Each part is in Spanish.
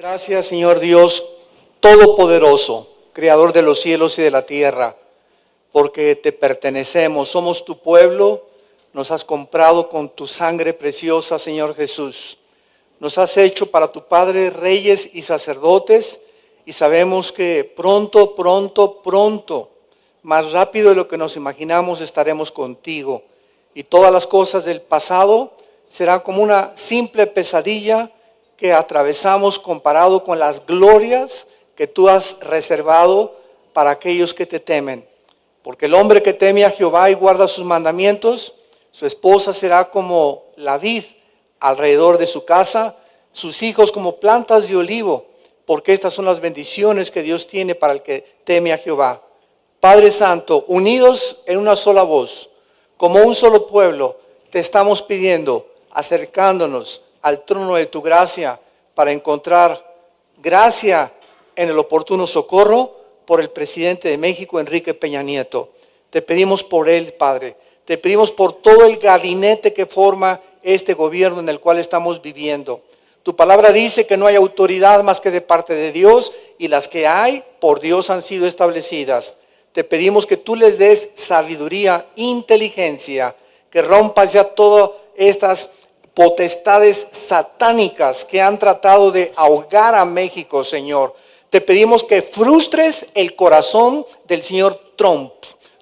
Gracias, Señor Dios Todopoderoso, Creador de los cielos y de la tierra, porque te pertenecemos, somos tu pueblo, nos has comprado con tu sangre preciosa, Señor Jesús. Nos has hecho para tu Padre reyes y sacerdotes y sabemos que pronto, pronto, pronto, más rápido de lo que nos imaginamos, estaremos contigo. Y todas las cosas del pasado serán como una simple pesadilla que atravesamos comparado con las glorias que tú has reservado para aquellos que te temen. Porque el hombre que teme a Jehová y guarda sus mandamientos, su esposa será como la vid alrededor de su casa, sus hijos como plantas de olivo, porque estas son las bendiciones que Dios tiene para el que teme a Jehová. Padre Santo, unidos en una sola voz, como un solo pueblo, te estamos pidiendo, acercándonos al trono de tu gracia para encontrar gracia en el oportuno socorro por el presidente de México, Enrique Peña Nieto. Te pedimos por él, Padre. Te pedimos por todo el gabinete que forma este gobierno en el cual estamos viviendo. Tu palabra dice que no hay autoridad más que de parte de Dios y las que hay por Dios han sido establecidas. Te pedimos que tú les des sabiduría, inteligencia, que rompas ya todas estas potestades satánicas que han tratado de ahogar a México, Señor. Te pedimos que frustres el corazón del señor Trump.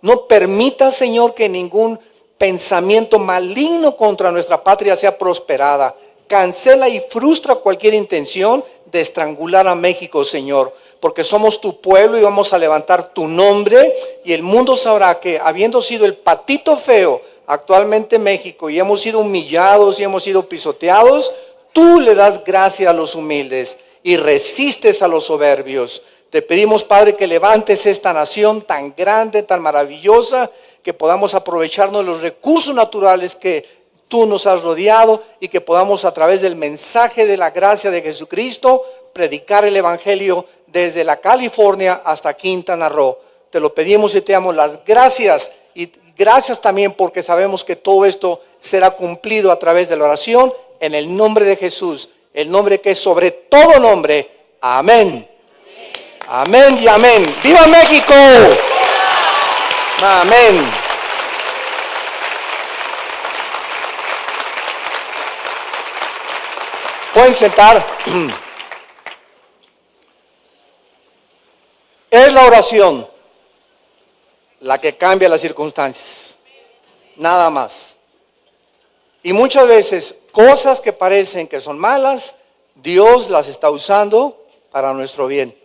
No permita, Señor, que ningún pensamiento maligno contra nuestra patria sea prosperada. Cancela y frustra cualquier intención de estrangular a México, Señor, porque somos tu pueblo y vamos a levantar tu nombre y el mundo sabrá que habiendo sido el patito feo actualmente México y hemos sido humillados y hemos sido pisoteados, tú le das gracia a los humildes y resistes a los soberbios. Te pedimos, Padre, que levantes esta nación tan grande, tan maravillosa, que podamos aprovecharnos de los recursos naturales que tú nos has rodeado y que podamos a través del mensaje de la gracia de Jesucristo predicar el Evangelio desde la California hasta Quintana Roo. Te lo pedimos y te damos las gracias y Gracias también porque sabemos que todo esto será cumplido a través de la oración en el nombre de Jesús, el nombre que es sobre todo nombre. Amén. Amén y amén. ¡Viva México! Amén. Pueden sentar. Es la oración la que cambia las circunstancias. Nada más. Y muchas veces cosas que parecen que son malas, Dios las está usando para nuestro bien.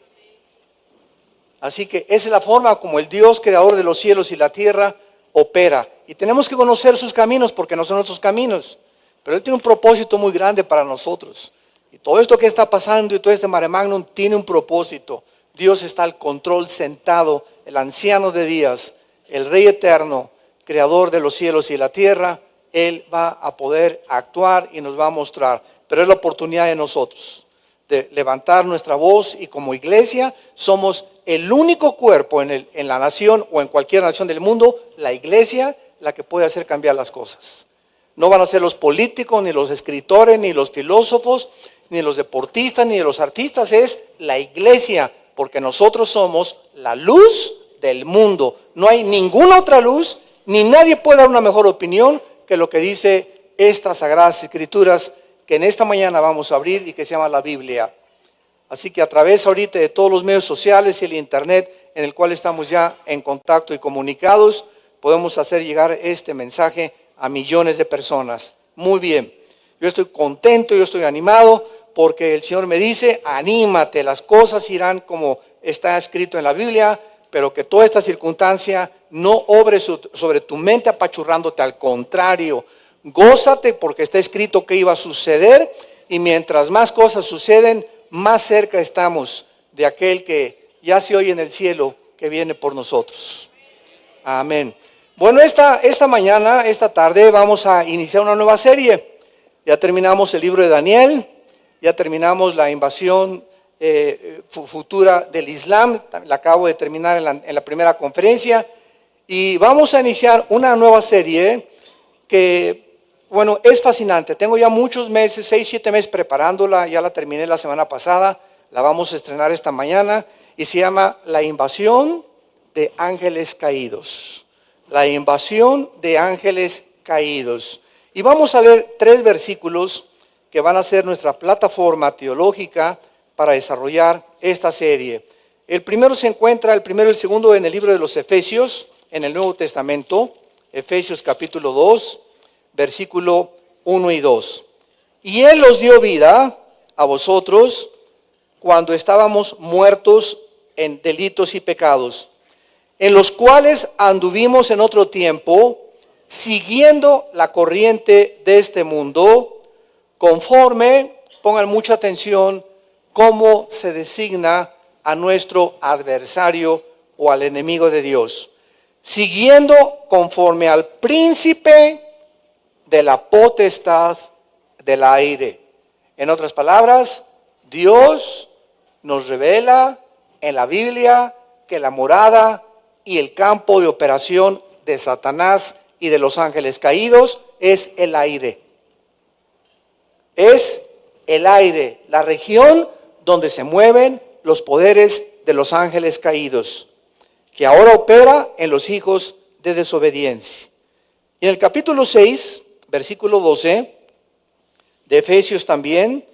Así que esa es la forma como el Dios creador de los cielos y la tierra opera. Y tenemos que conocer sus caminos porque no son nuestros caminos. Pero Él tiene un propósito muy grande para nosotros. Y todo esto que está pasando y todo este mare magnum tiene un propósito. Dios está al control sentado el anciano de días, el Rey eterno, creador de los cielos y la tierra, Él va a poder actuar y nos va a mostrar. Pero es la oportunidad de nosotros de levantar nuestra voz y como iglesia somos el único cuerpo en, en la nación o en cualquier nación del mundo, la iglesia, la que puede hacer cambiar las cosas. No van a ser los políticos, ni los escritores, ni los filósofos, ni los deportistas, ni los artistas, es la iglesia porque nosotros somos la luz del mundo. No hay ninguna otra luz, ni nadie puede dar una mejor opinión que lo que dice estas sagradas escrituras que en esta mañana vamos a abrir y que se llama la Biblia. Así que a través ahorita de todos los medios sociales y el internet en el cual estamos ya en contacto y comunicados, podemos hacer llegar este mensaje a millones de personas. Muy bien, yo estoy contento, yo estoy animado porque el Señor me dice, anímate, las cosas irán como está escrito en la Biblia, pero que toda esta circunstancia no obre sobre tu mente apachurrándote, al contrario, gózate porque está escrito que iba a suceder y mientras más cosas suceden, más cerca estamos de aquel que ya se oye en el cielo que viene por nosotros. Amén. Bueno, esta, esta mañana, esta tarde, vamos a iniciar una nueva serie. Ya terminamos el libro de Daniel, ya terminamos la invasión eh, futura del Islam, la acabo de terminar en la, primera conferencia, y vamos a iniciar una nueva serie que bueno, es fascinante. Tengo ya muchos meses, seis, siete meses preparándola. Ya la terminé la semana pasada. La vamos a estrenar esta mañana. Y se llama La invasión de ángeles caídos. La invasión de ángeles caídos. Y vamos a leer tres versículos que van a ser nuestra plataforma teológica para desarrollar esta serie. El primero se encuentra, el primero y el segundo en el libro de los Efesios, en el Nuevo Testamento, Efesios capítulo 2, versículo 1 y 2. Y Él los dio vida a vosotros cuando estábamos muertos en delitos y pecados, en los cuales anduvimos en otro tiempo, siguiendo la corriente de este mundo, conforme, pongan mucha atención, cómo se designa a nuestro adversario o al enemigo de Dios, siguiendo conforme al príncipe de la potestad del aire. En otras palabras, Dios nos revela en la Biblia que la morada y el campo de operación de Satanás y de los ángeles caídos es el aire. Es el aire, la región donde se mueven los poderes de los ángeles caídos, que ahora opera en los hijos de desobediencia. Y en el capítulo 6, versículo 12, de Efesios también,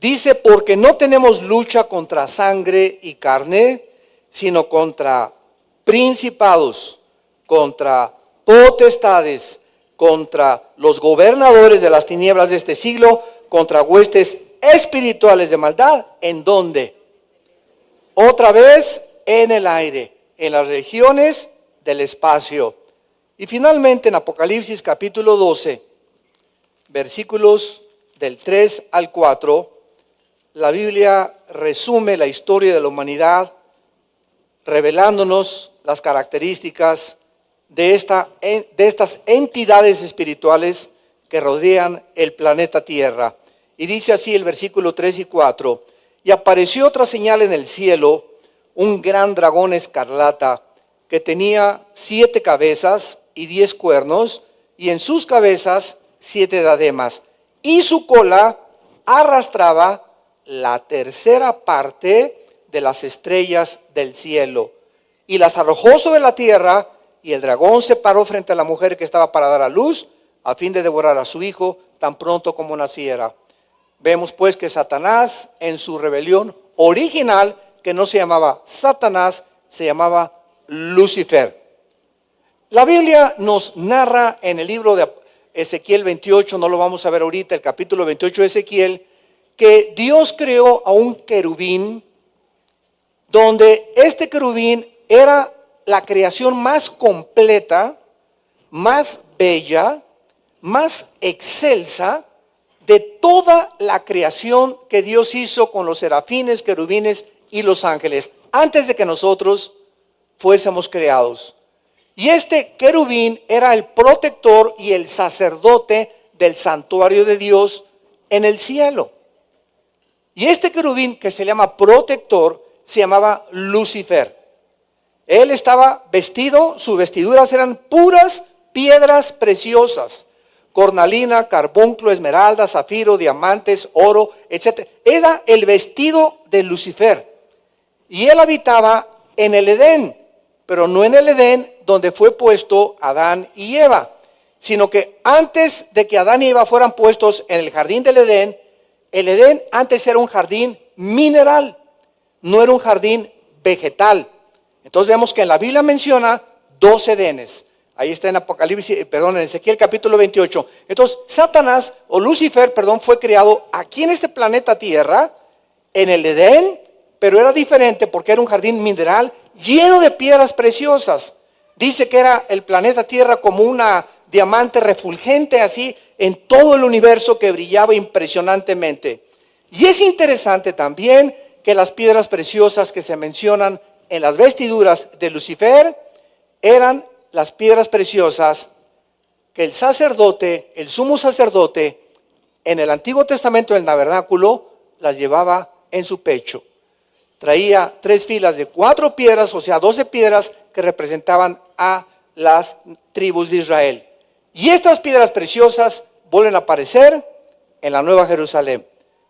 dice, porque no tenemos lucha contra sangre y carne, sino contra principados, contra potestades, contra los gobernadores de las tinieblas de este siglo, contra huestes espirituales de maldad. ¿En dónde? Otra vez en el aire, en las regiones del espacio. Y finalmente en Apocalipsis capítulo 12, versículos del 3 al 4, la Biblia resume la historia de la humanidad revelándonos las características de, esta, de estas entidades espirituales que rodean el planeta Tierra. Y dice así el versículo 3 y 4, y apareció otra señal en el cielo, un gran dragón escarlata que tenía siete cabezas y diez cuernos, y en sus cabezas siete dademas, y su cola arrastraba la tercera parte de las estrellas del cielo, y las arrojó sobre la tierra, y el dragón se paró frente a la mujer que estaba para dar a luz, a fin de devorar a su hijo tan pronto como naciera. Vemos pues que Satanás en su rebelión original, que no se llamaba Satanás, se llamaba Lucifer. La Biblia nos narra en el libro de Ezequiel 28, no lo vamos a ver ahorita, el capítulo 28 de Ezequiel, que Dios creó a un querubín, donde este querubín era la creación más completa, más bella, más excelsa de toda la creación que Dios hizo con los serafines, querubines y los ángeles, antes de que nosotros fuésemos creados. Y este querubín era el protector y el sacerdote del santuario de Dios en el cielo. Y este querubín que se llama protector se llamaba Lucifer. Él estaba vestido, sus vestiduras eran puras piedras preciosas cornalina, carbunclo, esmeralda, zafiro, diamantes, oro, etc. Era el vestido de Lucifer. Y él habitaba en el Edén, pero no en el Edén donde fue puesto Adán y Eva, sino que antes de que Adán y Eva fueran puestos en el jardín del Edén, el Edén antes era un jardín mineral, no era un jardín vegetal. Entonces vemos que en la Biblia menciona dos Edenes. Ahí está en Apocalipsis, eh, perdón, en Ezequiel capítulo 28. Entonces, Satanás o Lucifer, perdón, fue creado aquí en este planeta Tierra, en el Edén, pero era diferente porque era un jardín mineral lleno de piedras preciosas. Dice que era el planeta Tierra como una diamante refulgente así en todo el universo que brillaba impresionantemente. Y es interesante también que las piedras preciosas que se mencionan en las vestiduras de Lucifer eran las piedras preciosas que el sacerdote, el sumo sacerdote, en el Antiguo Testamento del Tabernáculo, las llevaba en su pecho. Traía tres filas de cuatro piedras, o sea, doce piedras que representaban a las tribus de Israel. Y estas piedras preciosas vuelven a aparecer en la Nueva Jerusalén.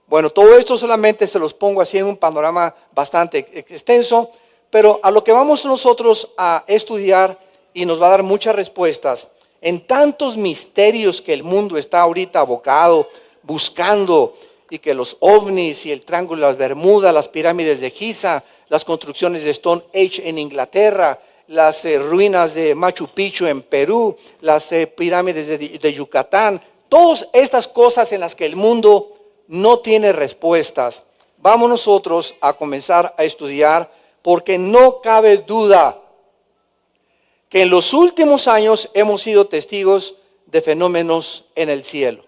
Bueno, todo esto solamente se los pongo así en un panorama bastante extenso, pero a lo que vamos nosotros a estudiar y nos va a dar muchas respuestas en tantos misterios que el mundo está ahorita abocado, buscando, y que los ovnis y el Triángulo de las Bermudas, las pirámides de Giza, las construcciones de Stone Age en Inglaterra, las eh, ruinas de Machu Picchu en Perú, las eh, pirámides de, de Yucatán, todas estas cosas en las que el mundo no tiene respuestas. Vamos nosotros a comenzar a estudiar porque no cabe duda que en los últimos años hemos sido testigos de fenómenos en el cielo,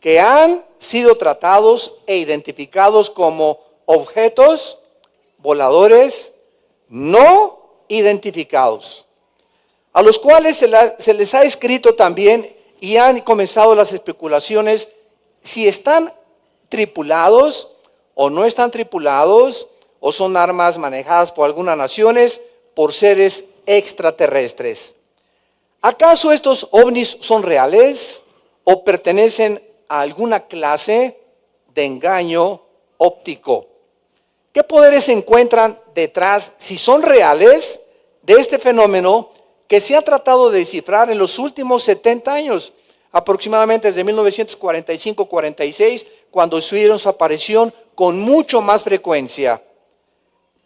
que han sido tratados e identificados como objetos voladores no identificados, a los cuales se, les ha escrito también y han comenzado las especulaciones si están tripulados o no están tripulados o son armas manejadas por algunas naciones por seres extraterrestres. ¿Acaso estos ovnis son reales o pertenecen a alguna clase de engaño óptico? ¿Qué poderes se encuentran detrás, si son reales, de este fenómeno que se ha tratado de descifrar en los últimos 70 años, aproximadamente desde 1945-46, cuando estuvieron su aparición con mucho más frecuencia?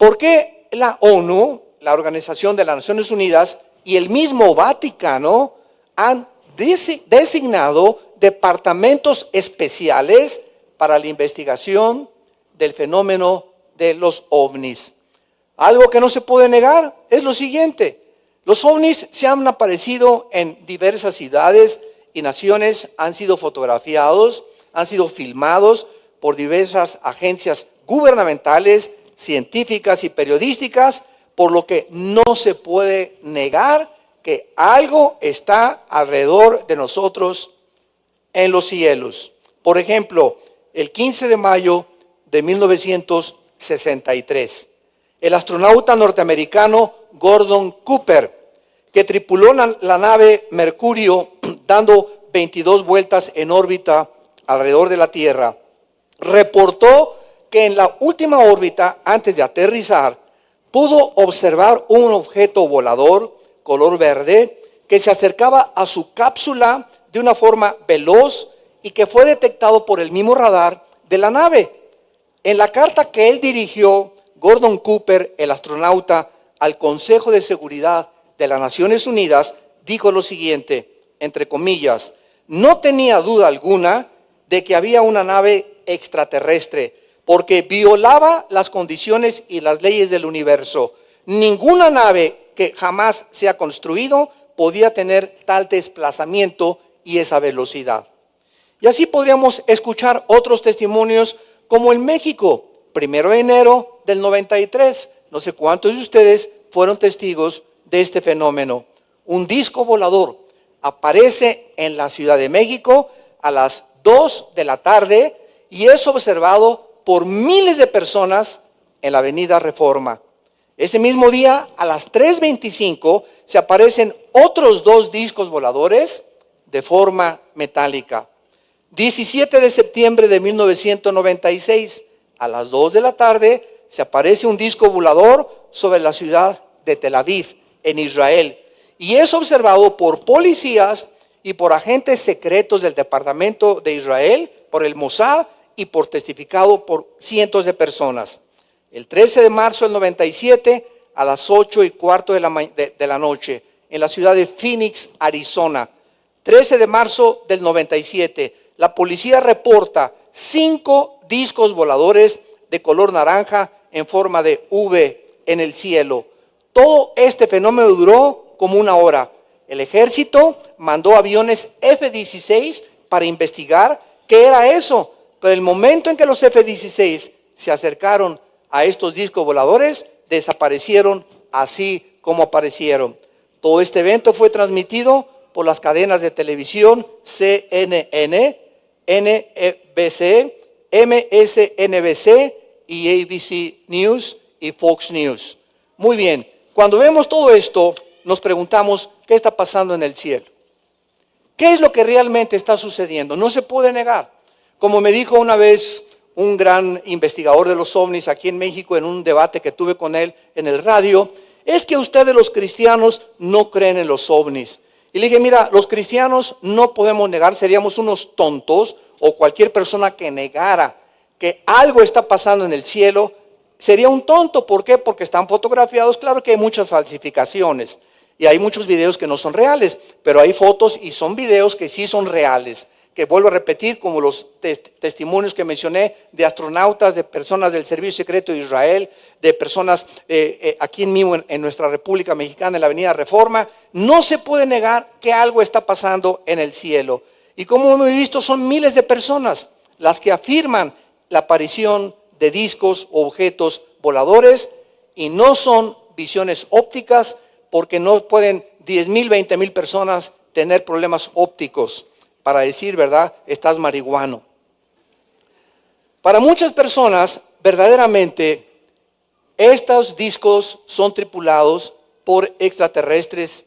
¿Por qué la ONU, la Organización de las Naciones Unidas, y el mismo Vaticano han designado departamentos especiales para la investigación del fenómeno de los ovnis. Algo que no se puede negar es lo siguiente. Los ovnis se han aparecido en diversas ciudades y naciones, han sido fotografiados, han sido filmados por diversas agencias gubernamentales, científicas y periodísticas, por lo que no se puede negar que algo está alrededor de nosotros en los cielos. Por ejemplo, el 15 de mayo de 1963, el astronauta norteamericano Gordon Cooper, que tripuló la, nave Mercurio dando 22 vueltas en órbita alrededor de la Tierra, reportó que en la última órbita, antes de aterrizar, pudo observar un objeto volador color verde que se acercaba a su cápsula de una forma veloz y que fue detectado por el mismo radar de la nave. En la carta que él dirigió, Gordon Cooper, el astronauta, al Consejo de Seguridad de las Naciones Unidas, dijo lo siguiente, entre comillas, no tenía duda alguna de que había una nave extraterrestre, porque violaba las condiciones y las leyes del universo. Ninguna nave que jamás se ha construido podía tener tal desplazamiento y esa velocidad. Y así podríamos escuchar otros testimonios como en México, primero de enero del 93. No sé cuántos de ustedes fueron testigos de este fenómeno. Un disco volador aparece en la Ciudad de México a las 2 de la tarde y es observado por miles de personas en la Avenida Reforma. Ese mismo día, a las 3.25, se aparecen otros dos discos voladores de forma metálica. 17 de septiembre de 1996, a las 2 de la tarde, se aparece un disco volador sobre la ciudad de Tel Aviv, en Israel, y es observado por policías y por agentes secretos del Departamento de Israel, por el Mossad y por testificado por cientos de personas. El 13 de marzo del 97, a las 8 y cuarto de la, de la noche, en la ciudad de Phoenix, Arizona. 13 de marzo del 97, la policía reporta cinco discos voladores de color naranja en forma de V en el cielo. Todo este fenómeno duró como una hora. El ejército mandó aviones F-16 para investigar qué era eso. Pero el momento en que los F-16 se acercaron a estos discos voladores, desaparecieron así como aparecieron. Todo este evento fue transmitido por las cadenas de televisión CNN, NBC, MSNBC y ABC News y Fox News. Muy bien, cuando vemos todo esto, nos preguntamos, ¿qué está pasando en el cielo? ¿Qué es lo que realmente está sucediendo? No se puede negar. Como me dijo una vez un gran investigador de los ovnis aquí en México en un debate que tuve con él en el radio, es que ustedes los cristianos no creen en los ovnis. Y le dije, mira, los cristianos no podemos negar, seríamos unos tontos o cualquier persona que negara que algo está pasando en el cielo, sería un tonto. ¿Por qué? Porque están fotografiados. Claro que hay muchas falsificaciones y hay muchos videos que no son reales, pero hay fotos y son videos que sí son reales que vuelvo a repetir, como los testimonios que mencioné de astronautas, de personas del Servicio Secreto de Israel, de personas eh, eh, aquí mismo en, en, nuestra República Mexicana, en la Avenida Reforma, no se puede negar que algo está pasando en el cielo. Y como hemos visto, son miles de personas las que afirman la aparición de discos o objetos voladores y no son visiones ópticas porque no pueden 10 mil, 20 mil personas tener problemas ópticos para decir, ¿verdad? Estás marihuano. Para muchas personas, verdaderamente, estos discos son tripulados por extraterrestres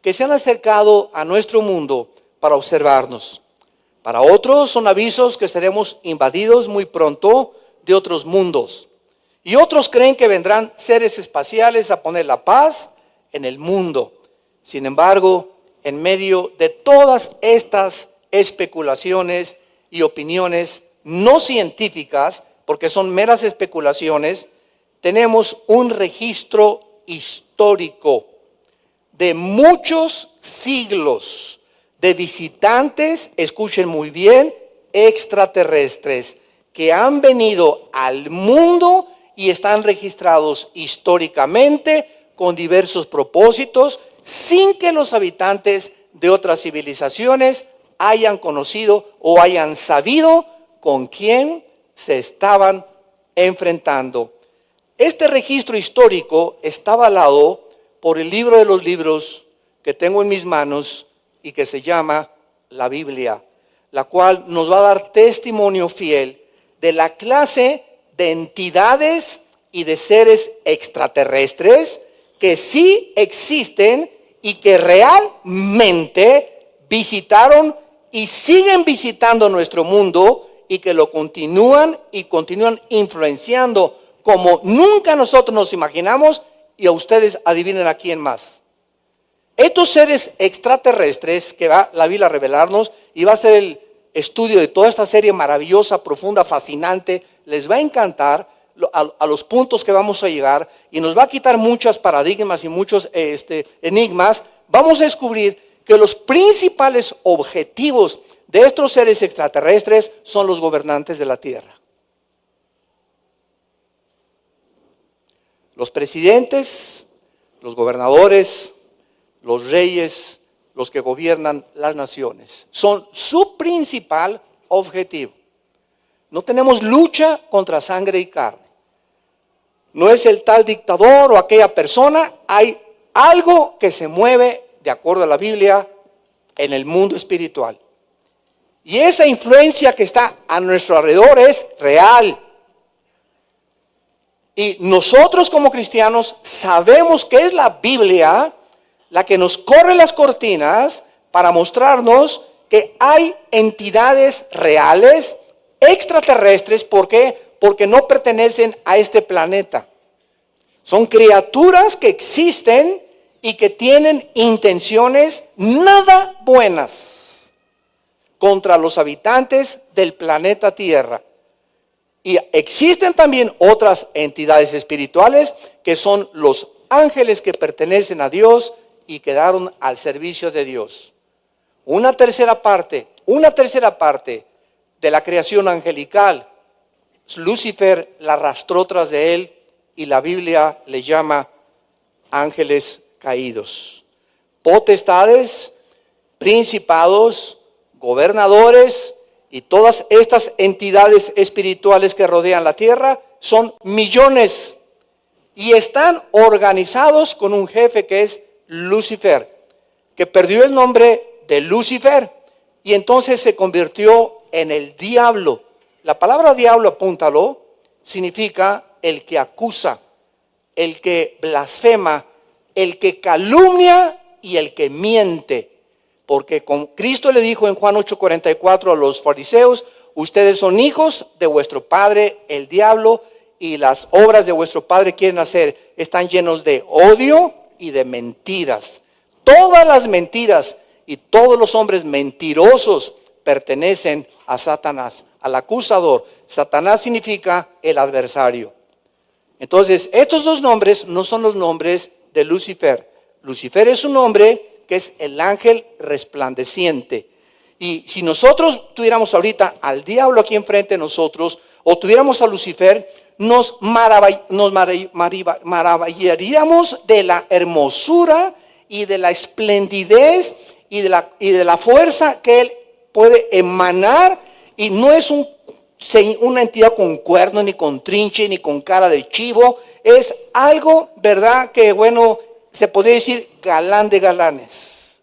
que se han acercado a nuestro mundo para observarnos. Para otros son avisos que seremos invadidos muy pronto de otros mundos. Y otros creen que vendrán seres espaciales a poner la paz en el mundo. Sin embargo, en medio de todas estas especulaciones y opiniones no científicas, porque son meras especulaciones, tenemos un registro histórico de muchos siglos de visitantes, escuchen muy bien, extraterrestres que han venido al mundo y están registrados históricamente con diversos propósitos, sin que los habitantes de otras civilizaciones hayan conocido o hayan sabido con quién se estaban enfrentando. Este registro histórico está avalado por el libro de los libros que tengo en mis manos y que se llama la Biblia, la cual nos va a dar testimonio fiel de la clase de entidades y de seres extraterrestres que sí existen y que realmente visitaron y siguen visitando nuestro mundo y que lo continúan y continúan influenciando como nunca nosotros nos imaginamos y a ustedes adivinen a quién más. Estos seres extraterrestres que va la Biblia a revelarnos y va a ser el estudio de toda esta serie maravillosa, profunda, fascinante, les va a encantar a, los puntos que vamos a llegar y nos va a quitar muchos paradigmas y muchos este, enigmas. Vamos a descubrir que los principales objetivos de estos seres extraterrestres son los gobernantes de la Tierra. Los presidentes, los gobernadores, los reyes, los que gobiernan las naciones, son su principal objetivo. No tenemos lucha contra sangre y carne. No es el tal dictador o aquella persona, hay algo que se mueve de acuerdo a la Biblia, en el mundo espiritual. Y esa influencia que está a nuestro alrededor es real. Y nosotros como cristianos sabemos que es la Biblia la que nos corre las cortinas para mostrarnos que hay entidades reales, extraterrestres, ¿por qué? Porque no pertenecen a este planeta. Son criaturas que existen y que tienen intenciones nada buenas contra los habitantes del planeta Tierra. Y existen también otras entidades espirituales que son los ángeles que pertenecen a Dios y quedaron al servicio de Dios. Una tercera parte, una tercera parte de la creación angelical, Lucifer la arrastró tras de él y la Biblia le llama ángeles caídos. Potestades, principados, gobernadores y todas estas entidades espirituales que rodean la tierra son millones y están organizados con un jefe que es Lucifer, que perdió el nombre de Lucifer y entonces se convirtió en el diablo. La palabra diablo, apúntalo, significa el que acusa, el que blasfema, el que calumnia y el que miente. Porque con Cristo le dijo en Juan 8:44 a los fariseos, ustedes son hijos de vuestro padre el diablo y las obras de vuestro padre quieren hacer están llenos de odio y de mentiras. Todas las mentiras y todos los hombres mentirosos pertenecen a Satanás, al acusador. Satanás significa el adversario. Entonces, estos dos nombres no son los nombres de Lucifer. Lucifer es un nombre que es el ángel resplandeciente. Y si nosotros tuviéramos ahorita al diablo aquí enfrente de nosotros, o tuviéramos a Lucifer, nos, maravillaríamos de la hermosura y de la esplendidez y de la, y de la fuerza que él puede emanar. Y no es un, una entidad con cuernos, ni con trinche, ni con cara de chivo. Es algo, ¿verdad? Que bueno, se podría decir galán de galanes.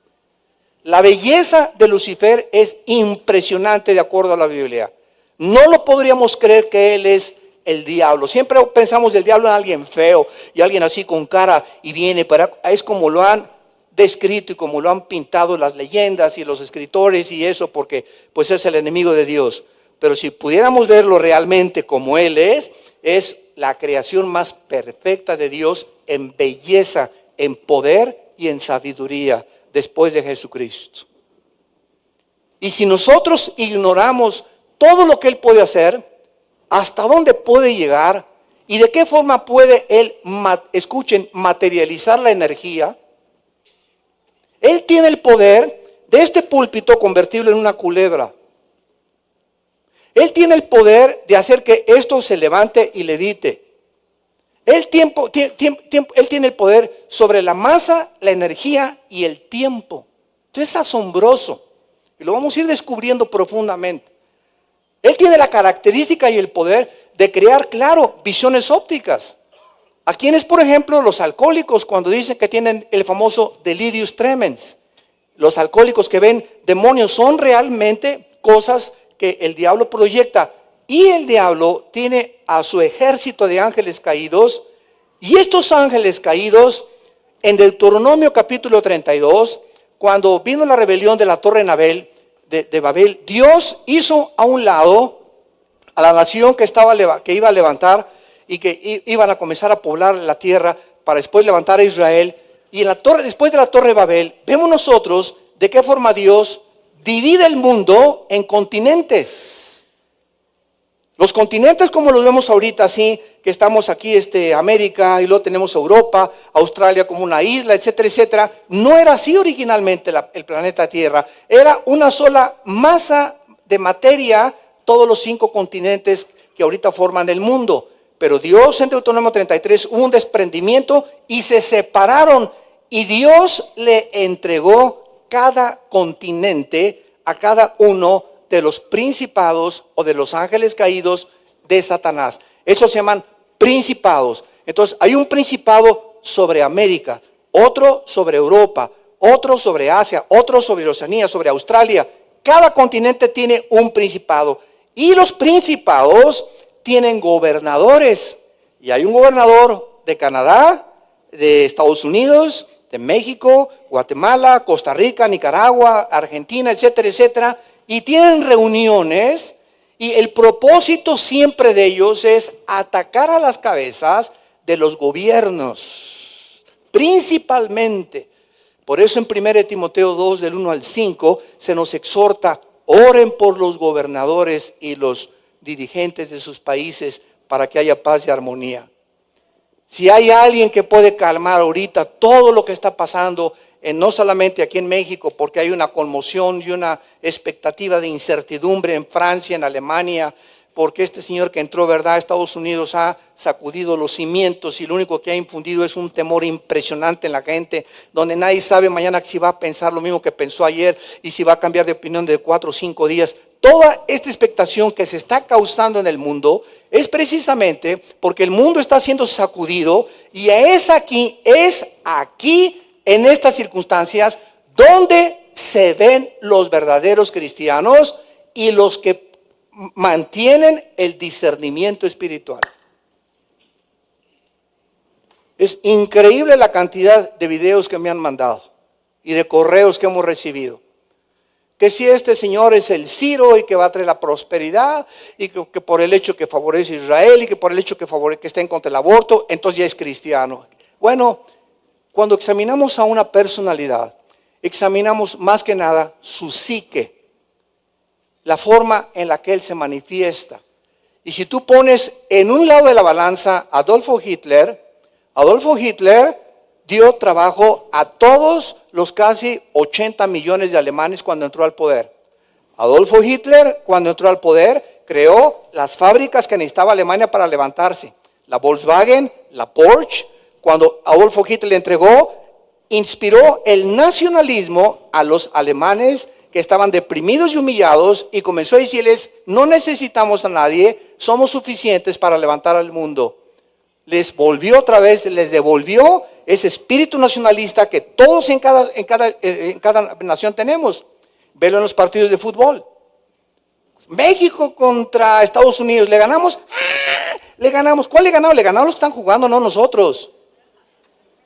La belleza de Lucifer es impresionante de acuerdo a la Biblia. No lo podríamos creer que él es el diablo. Siempre pensamos del diablo en alguien feo y alguien así con cara y viene, pero es como lo han descrito y como lo han pintado las leyendas y los escritores y eso, porque pues es el enemigo de Dios. Pero si pudiéramos verlo realmente como Él es, es la creación más perfecta de Dios en belleza, en poder y en sabiduría después de Jesucristo. Y si nosotros ignoramos todo lo que Él puede hacer, hasta dónde puede llegar y de qué forma puede Él, escuchen, materializar la energía, Él tiene el poder de este púlpito convertirlo en una culebra. Él tiene el poder de hacer que esto se levante y levite. Él, tiempo, él tiene el poder sobre la masa, la energía y el tiempo. Entonces es asombroso. Y lo vamos a ir descubriendo profundamente. Él tiene la característica y el poder de crear, claro, visiones ópticas. ¿A quiénes, por ejemplo, los alcohólicos cuando dicen que tienen el famoso delirius tremens? Los alcohólicos que ven demonios son realmente cosas que el diablo proyecta y el diablo tiene a su ejército de ángeles caídos y estos ángeles caídos en Deuteronomio capítulo 32, cuando vino la rebelión de la torre Nabel, de, Babel, Dios hizo a un lado a la nación que, estaba, que iba a levantar y que iban a comenzar a poblar la tierra para después levantar a Israel. Y en la torre, después de la torre de Babel, vemos nosotros de qué forma Dios divide el mundo en continentes. Los continentes como los vemos ahorita, así que estamos aquí, este, América, y luego tenemos Europa, Australia como una isla, etcétera, etcétera, no era así originalmente el planeta Tierra. Era una sola masa de materia, todos los cinco continentes que ahorita forman el mundo. Pero Dios en Deuteronomio 33 hubo un desprendimiento y se separaron y Dios le entregó cada continente a cada uno de los principados o de los ángeles caídos de Satanás. Esos se llaman principados. Entonces, hay un principado sobre América, otro sobre Europa, otro sobre Asia, otro sobre Oceanía, sobre Australia. Cada continente tiene un principado. Y los principados tienen gobernadores. Y hay un gobernador de Canadá, de Estados Unidos, de México, Guatemala, Costa Rica, Nicaragua, Argentina, etcétera, etcétera y tienen reuniones y el propósito siempre de ellos es atacar a las cabezas de los gobiernos, principalmente. Por eso en 1 Timoteo 2, del 1 al 5, se nos exhorta, oren por los gobernadores y los dirigentes de sus países para que haya paz y armonía. Si hay alguien que puede calmar ahorita todo lo que está pasando no solamente aquí en México, porque hay una conmoción y una expectativa de incertidumbre en Francia, en Alemania, porque este señor que entró, ¿verdad?, a Estados Unidos ha sacudido los cimientos y lo único que ha infundido es un temor impresionante en la gente, donde nadie sabe mañana si va a pensar lo mismo que pensó ayer y si va a cambiar de opinión de cuatro o cinco días. Toda esta expectación que se está causando en el mundo es precisamente porque el mundo está siendo sacudido y es aquí, es aquí en estas circunstancias donde se ven los verdaderos cristianos y los que mantienen el discernimiento espiritual. Es increíble la cantidad de videos que me han mandado y de correos que hemos recibido. que si este señor es el Ciro y que va a traer la prosperidad y que, por el hecho que favorece a Israel y que por el hecho que, favorece, que está en contra del aborto, entonces ya es cristiano. Bueno, cuando examinamos a una personalidad, examinamos más que nada su psique, la forma en la que él se manifiesta. Y si tú pones en un lado de la balanza Adolfo Hitler, Adolfo Hitler dio trabajo a todos los casi 80 millones de alemanes cuando entró al poder. Adolfo Hitler, cuando entró al poder, creó las fábricas que necesitaba Alemania para levantarse. La Volkswagen, la Porsche. Cuando Adolfo Hitler le entregó, inspiró el nacionalismo a los alemanes que estaban deprimidos y humillados y comenzó a decirles, no necesitamos a nadie, somos suficientes para levantar al mundo. Les volvió otra vez, les devolvió ese espíritu nacionalista que todos en cada, nación tenemos. Velo en los partidos de fútbol. México contra Estados Unidos, ¿le ganamos? ¡Ah! Le ganamos. ¿Cuál le ganamos? Le ganamos los que están jugando, no nosotros.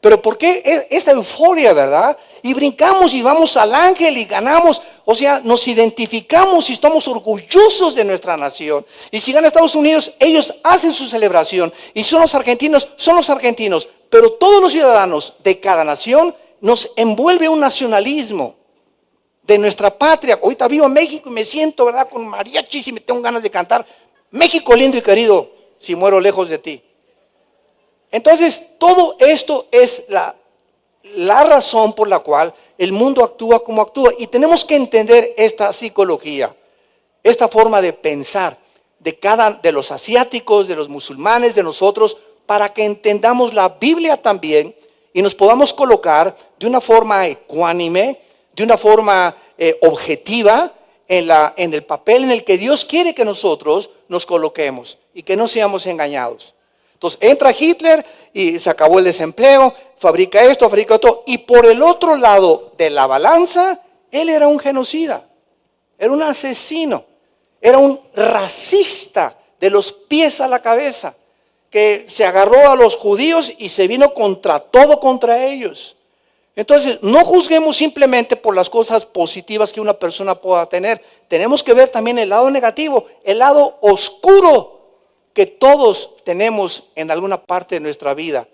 Pero ¿por qué esa euforia, verdad? Y brincamos y vamos al ángel y ganamos. O sea, nos identificamos y estamos orgullosos de nuestra nación. Y si gana Estados Unidos, ellos hacen su celebración. Y son los argentinos, son los argentinos. Pero todos los ciudadanos de cada nación nos envuelve un nacionalismo de nuestra patria. Ahorita vivo en México y me siento, ¿verdad? Con mariachis y me tengo ganas de cantar. México lindo y querido, si muero lejos de ti. Entonces, todo esto es la, razón por la cual el mundo actúa como actúa. Y tenemos que entender esta psicología, esta forma de pensar de cada de los asiáticos, de los musulmanes, de nosotros, para que entendamos la Biblia también y nos podamos colocar de una forma ecuánime, de una forma eh, objetiva en, la, en el papel en el que Dios quiere que nosotros nos coloquemos y que no seamos engañados. Entonces entra Hitler y se acabó el desempleo, fabrica esto, fabrica esto. Y por el otro lado de la balanza, él era un genocida, era un asesino, era un racista de los pies a la cabeza, que se agarró a los judíos y se vino contra todo contra ellos. Entonces, no juzguemos simplemente por las cosas positivas que una persona pueda tener. Tenemos que ver también el lado negativo, el lado oscuro que todos tenemos en alguna parte de nuestra vida.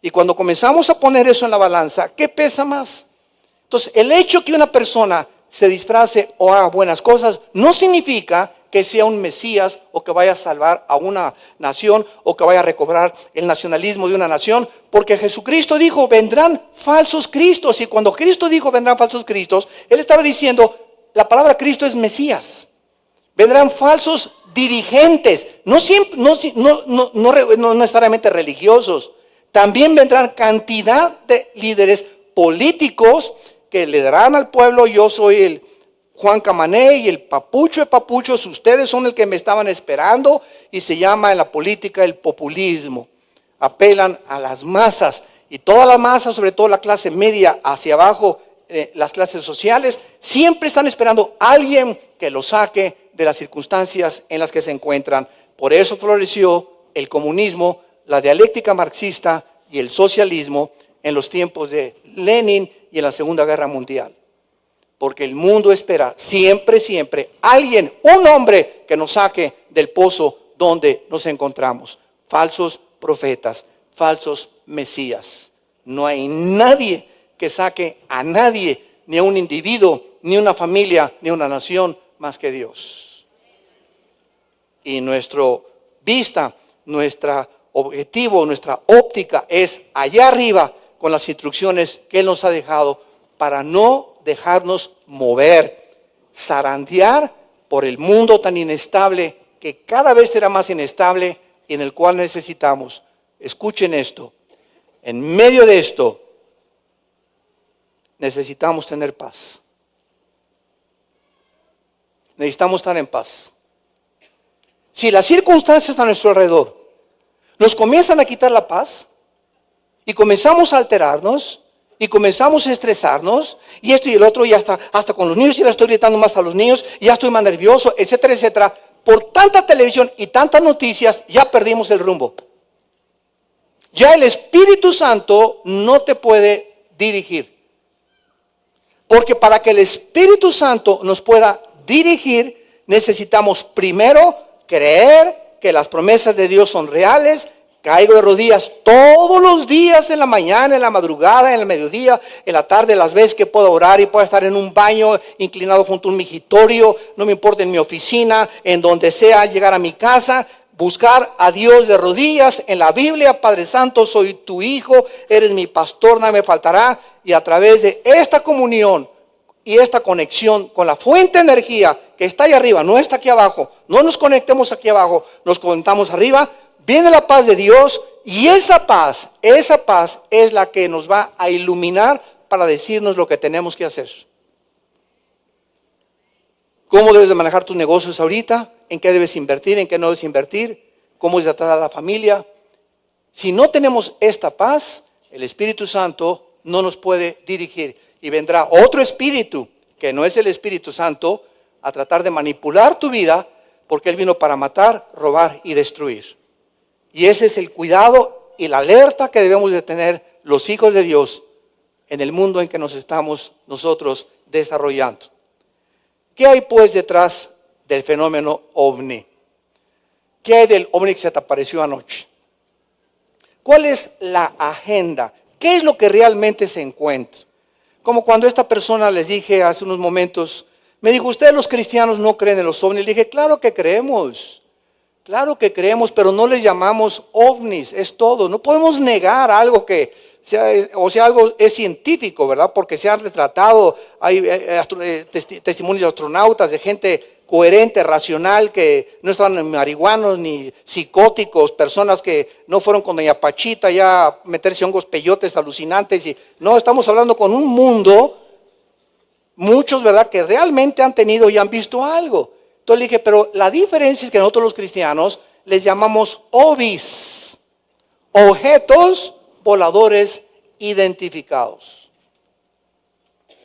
Y cuando comenzamos a poner eso en la balanza, ¿qué pesa más? Entonces, el hecho que una persona se disfrace o haga buenas cosas no significa que sea un Mesías o que vaya a salvar a una nación o que vaya a recobrar el nacionalismo de una nación, porque Jesucristo dijo, vendrán falsos cristos. Y cuando Cristo dijo, vendrán falsos cristos, Él estaba diciendo, la palabra Cristo es Mesías. Vendrán falsos dirigentes, no, necesariamente religiosos, también vendrán cantidad de líderes políticos que le darán al pueblo, yo soy el Juan Camané y el papucho de papuchos, ustedes son el que me estaban esperando y se llama en la política el populismo. Apelan a las masas y toda la masa, sobre todo la clase media hacia abajo, eh, las clases sociales, siempre están esperando a alguien que lo saque de las circunstancias en las que se encuentran. Por eso floreció el comunismo, la dialéctica marxista y el socialismo en los tiempos de Lenin y en la Segunda Guerra Mundial. Porque el mundo espera siempre, siempre alguien, un hombre que nos saque del pozo donde nos encontramos. Falsos profetas, falsos mesías. No hay nadie que saque a nadie, ni a un individuo, ni una familia, ni una nación, más que Dios y nuestro vista, nuestro objetivo, nuestra óptica es allá arriba con las instrucciones que Él nos ha dejado para no dejarnos mover, zarandear por el mundo tan inestable que cada vez será más inestable y en el cual necesitamos, escuchen esto, en medio de esto necesitamos tener paz. Necesitamos estar en paz. Si las circunstancias a nuestro alrededor nos comienzan a quitar la paz y comenzamos a alterarnos y comenzamos a estresarnos y esto y el otro y hasta, hasta con los niños ya le estoy gritando más a los niños ya estoy más nervioso, etcétera, etcétera. Por tanta televisión y tantas noticias ya perdimos el rumbo. Ya el Espíritu Santo no te puede dirigir. Porque para que el Espíritu Santo nos pueda dirigir, necesitamos primero creer que las promesas de Dios son reales. Caigo de rodillas todos los días en la mañana, en la madrugada, en el mediodía, en la tarde, las veces que puedo orar y puedo estar en un baño inclinado junto a un migitorio, no me importa en mi oficina, en donde sea, llegar a mi casa, buscar a Dios de rodillas en la Biblia, Padre Santo, soy tu hijo, eres mi pastor, nada me faltará, y a través de esta comunión y esta conexión con la fuente de energía que está ahí arriba, no está aquí abajo, no nos conectemos aquí abajo, nos conectamos arriba, viene la paz de Dios y esa paz, esa paz es la que nos va a iluminar para decirnos lo que tenemos que hacer. ¿Cómo debes de manejar tus negocios ahorita? ¿En qué debes invertir? ¿En qué no debes invertir? ¿Cómo es tratar a la familia? Si no tenemos esta paz, el Espíritu Santo no nos puede dirigir y vendrá otro espíritu que no es el Espíritu Santo a tratar de manipular tu vida porque Él vino para matar, robar y destruir. Y ese es el cuidado y la alerta que debemos de tener los hijos de Dios en el mundo en que nos estamos nosotros desarrollando. ¿Qué hay pues detrás del fenómeno ovni? ¿Qué hay del ovni que se te apareció anoche? ¿Cuál es la agenda? ¿Qué es lo que realmente se encuentra? Como cuando esta persona les dije hace unos momentos, me dijo, ustedes los cristianos no creen en los ovnis. Le dije, claro que creemos, claro que creemos, pero no les llamamos ovnis, es todo. No podemos negar algo que sea, o sea, algo es científico, ¿verdad? Porque se han retratado, hay eh, eh, testimonios de astronautas, de gente coherente, racional, que no estaban marihuanos ni psicóticos, personas que no fueron con doña Pachita ya a meterse hongos peyotes alucinantes. Y, no, estamos hablando con un mundo, muchos, ¿verdad?, que realmente han tenido y han visto algo. Entonces le dije, pero la diferencia es que nosotros los cristianos les llamamos obis, objetos voladores identificados.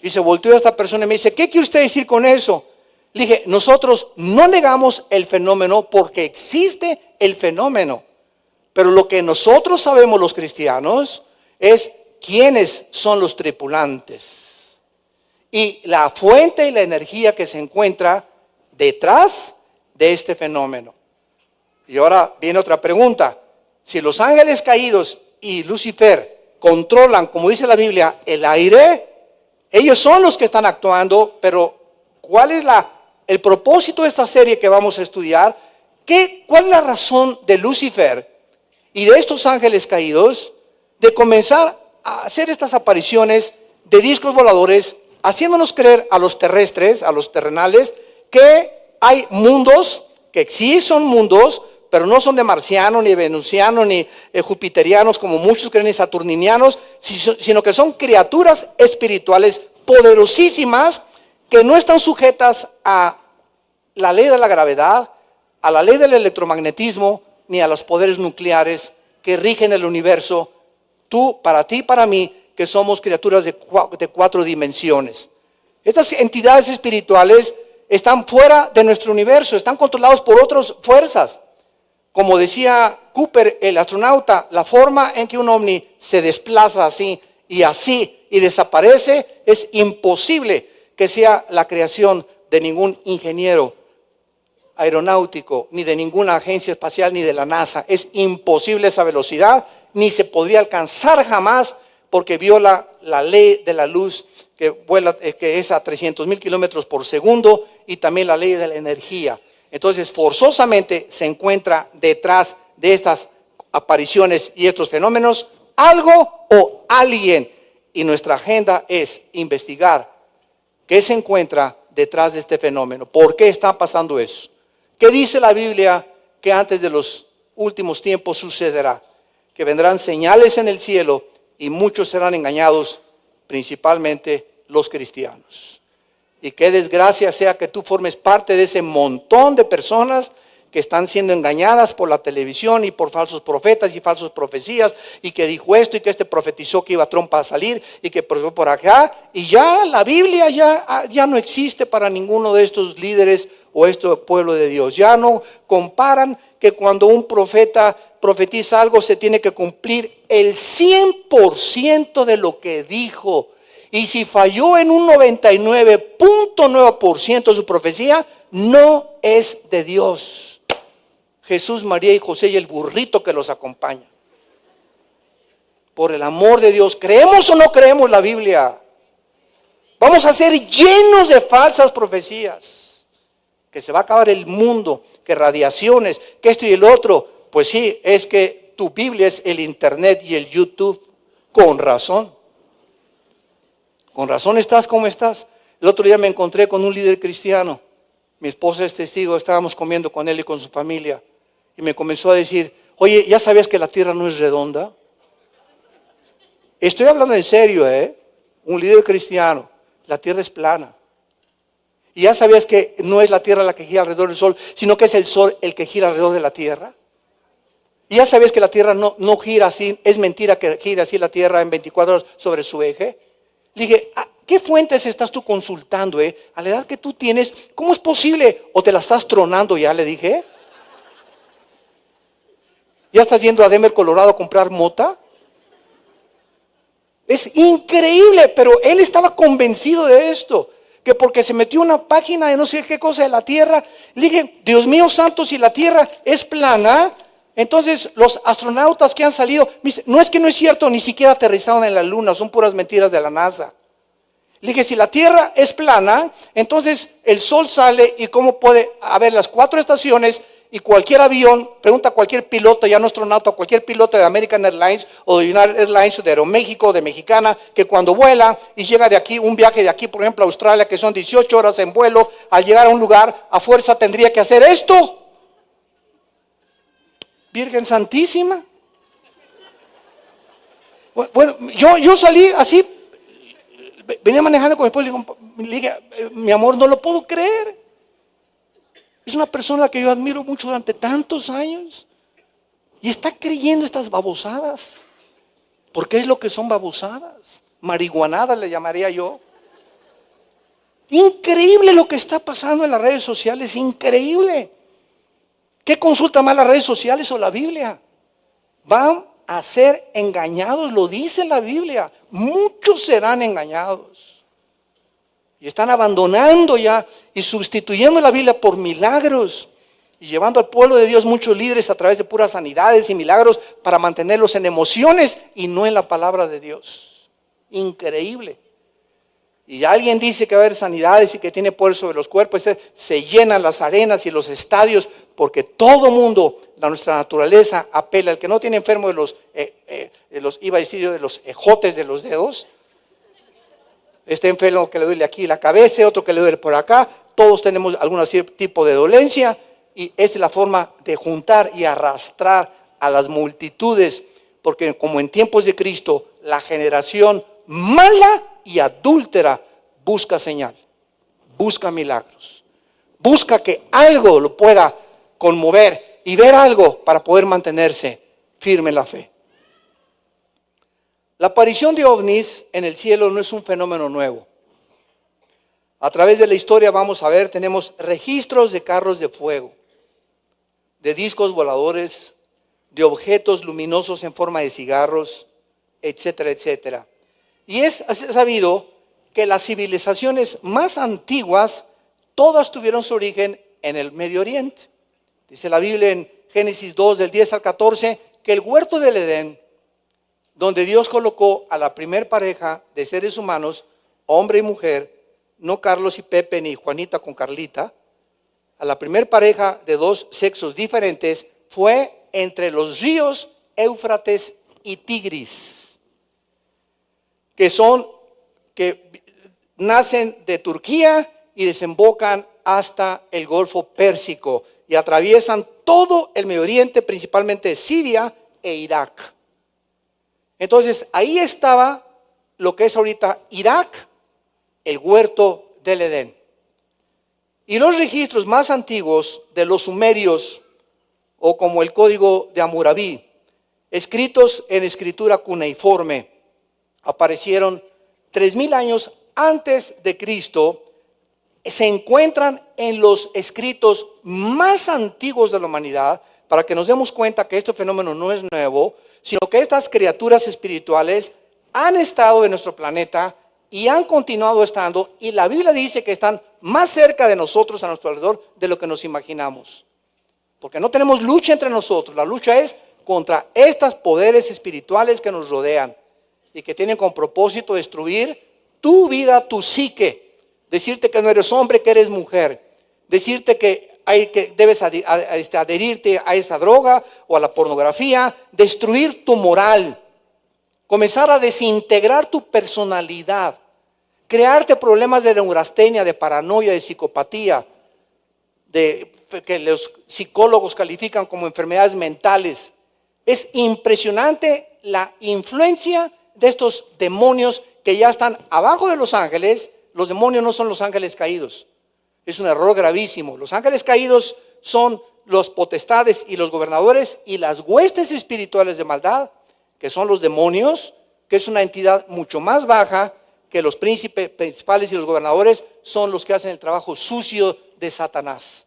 Y se volteó a esta persona y me dice, ¿qué quiere usted decir con eso? Dije, nosotros no negamos el fenómeno porque existe el fenómeno. Pero lo que nosotros sabemos los cristianos es quiénes son los tripulantes. Y la fuente y la energía que se encuentra detrás de este fenómeno. Y ahora viene otra pregunta. Si los ángeles caídos y Lucifer controlan, como dice la Biblia, el aire, ellos son los que están actuando, pero ¿cuál es la el propósito de esta serie que vamos a estudiar, ¿qué, ¿cuál es la razón de Lucifer y de estos ángeles caídos de comenzar a hacer estas apariciones de discos voladores, haciéndonos creer a los terrestres, a los terrenales, que hay mundos, que sí son mundos, pero no son de marcianos, ni venusianos, ni eh, como muchos creen, ni saturninianos, sino que son criaturas espirituales poderosísimas que no están sujetas a la ley de la gravedad, a la ley del electromagnetismo, ni a los poderes nucleares que rigen el universo, tú, para ti, para mí, que somos criaturas de cuatro, dimensiones. Estas entidades espirituales están fuera de nuestro universo, están controlados por otras fuerzas. Como decía Cooper, el astronauta, la forma en que un ovni se desplaza así y así y desaparece es imposible que sea la creación de ningún ingeniero aeronáutico, ni de ninguna agencia espacial, ni de la NASA. Es imposible esa velocidad, ni se podría alcanzar jamás porque viola la ley de la luz que, vuela, eh, que es a 300 mil kilómetros por segundo y también la ley de la energía. Entonces, forzosamente se encuentra detrás de estas apariciones y estos fenómenos algo o alguien. Y nuestra agenda es investigar qué se encuentra detrás de este fenómeno, por qué está pasando eso. ¿Qué dice la Biblia que antes de los últimos tiempos sucederá? Que vendrán señales en el cielo y muchos serán engañados, principalmente los cristianos. Y qué desgracia sea que tú formes parte de ese montón de personas que están siendo engañadas por la televisión y por falsos profetas y falsas profecías y que dijo esto y que este profetizó que iba a trompa a salir y que por, por acá y ya la Biblia ya, ya no existe para ninguno de estos líderes o este pueblo de Dios. Ya no comparan que cuando un profeta profetiza algo se tiene que cumplir el 100% de lo que dijo. Y si falló en un 99.9% de su profecía, no es de Dios. Jesús, María y José y el burrito que los acompaña. Por el amor de Dios, ¿creemos o no creemos la Biblia? Vamos a ser llenos de falsas profecías. Que se va a acabar el mundo, que radiaciones, que esto y el otro. Pues sí, es que tu Biblia es el Internet y el YouTube. Con razón. Con razón estás como estás. El otro día me encontré con un líder cristiano. Mi esposa es testigo, estábamos comiendo con él y con su familia. Y me comenzó a decir, oye, ¿ya sabías que la tierra no es redonda? Estoy hablando en serio, ¿eh? Un líder cristiano. La tierra es plana. ¿Y ya sabías que no es la tierra la que gira alrededor del sol, sino que es el sol el que gira alrededor de la tierra? ¿Y ya sabías que la tierra no, no gira así? Es mentira que gira así la tierra en 24 horas sobre su eje. Le dije, ah, ¿qué fuentes estás tú consultando? Eh? A la edad que tú tienes, ¿cómo es posible? ¿O te la estás tronando ya? Le dije. ¿Ya estás yendo a Denver, Colorado a comprar mota? Es increíble, pero él estaba convencido de esto. Que porque se metió una página de no sé qué cosa de la tierra, le dije, Dios mío santo, si la tierra es plana, entonces los astronautas que han salido, no es que no es cierto, ni siquiera aterrizaron en la luna, son puras mentiras de la NASA. Le dije, si la Tierra es plana, entonces el Sol sale y cómo puede haber las cuatro estaciones y cualquier avión, pregunta a cualquier piloto, ya no astronauta, cualquier piloto de American Airlines o de United Airlines o de Aeroméxico de Mexicana, que cuando vuela y llega de aquí, un viaje de aquí, por ejemplo, a Australia, que son 18 horas en vuelo, al llegar a un lugar, a fuerza tendría que hacer esto. Virgen Santísima. Bueno, yo, yo salí así, venía manejando con mi esposo y le dije, mi amor, no lo puedo creer. Es una persona que yo admiro mucho durante tantos años y está creyendo estas babosadas. Porque es lo que son babosadas. Marihuanadas le llamaría yo. Increíble lo que está pasando en las redes sociales, increíble. ¿Qué consulta más las redes sociales o la Biblia? Van a ser engañados, lo dice la Biblia. Muchos serán engañados. Y están abandonando ya y sustituyendo la Biblia por milagros y llevando al pueblo de Dios muchos líderes a través de puras sanidades y milagros para mantenerlos en emociones y no en la palabra de Dios. Increíble. Y alguien dice que va a haber sanidades y que tiene poder sobre los cuerpos, se llenan las arenas y los estadios porque todo mundo, nuestra naturaleza apela, el que no tiene enfermo de los, eh, eh, de los iba a decir de los ejotes de los dedos, este enfermo que le duele aquí la cabeza, otro que le duele por acá, todos tenemos algún tipo de dolencia y esta es la forma de juntar y arrastrar a las multitudes, porque como en tiempos de Cristo, la generación mala y adúltera busca señal, busca milagros, busca que algo lo pueda conmover y ver algo para poder mantenerse firme en la fe. La aparición de ovnis en el cielo no es un fenómeno nuevo. A través de la historia vamos a ver, tenemos registros de carros de fuego, de discos voladores, de objetos luminosos en forma de cigarros, etcétera, etcétera. Y es sabido que las civilizaciones más antiguas, todas tuvieron su origen en el Medio Oriente. Dice la Biblia en Génesis 2, del 10 al 14, que el huerto del Edén, donde Dios colocó a la primer pareja de seres humanos, hombre y mujer, no Carlos y Pepe ni Juanita con Carlita, a la primer pareja de dos sexos diferentes fue entre los ríos Éufrates y Tigris, que son, que nacen de Turquía y desembocan hasta el Golfo Pérsico y atraviesan todo el Medio Oriente, principalmente Siria e Irak. Entonces, ahí estaba lo que es ahorita Irak, el huerto del Edén. Y los registros más antiguos de los sumerios, o como el código de Amurabi, escritos en escritura cuneiforme, aparecieron tres mil años antes de Cristo, se encuentran en los escritos más antiguos de la humanidad, para que nos demos cuenta que este fenómeno no es nuevo, sino que estas criaturas espirituales han estado en nuestro planeta y han continuado estando, y la Biblia dice que están más cerca de nosotros a nuestro alrededor de lo que nos imaginamos. Porque no tenemos lucha entre nosotros, la lucha es contra estos poderes espirituales que nos rodean y que tienen como propósito destruir tu vida, tu psique, decirte que no eres hombre, que eres mujer, decirte que hay que debes este, adherirte a esa droga o a la pornografía, destruir tu moral, comenzar a desintegrar tu personalidad, crearte problemas de neurastenia, de paranoia, de psicopatía, de que los psicólogos califican como enfermedades mentales. Es impresionante la influencia de estos demonios que ya están abajo de los ángeles. Los demonios no son los ángeles caídos. Es un error gravísimo. Los ángeles caídos son los potestades y los gobernadores y las huestes espirituales de maldad, que son los demonios, que es una entidad mucho más baja que los príncipes principales y los gobernadores, son los que hacen el trabajo sucio de Satanás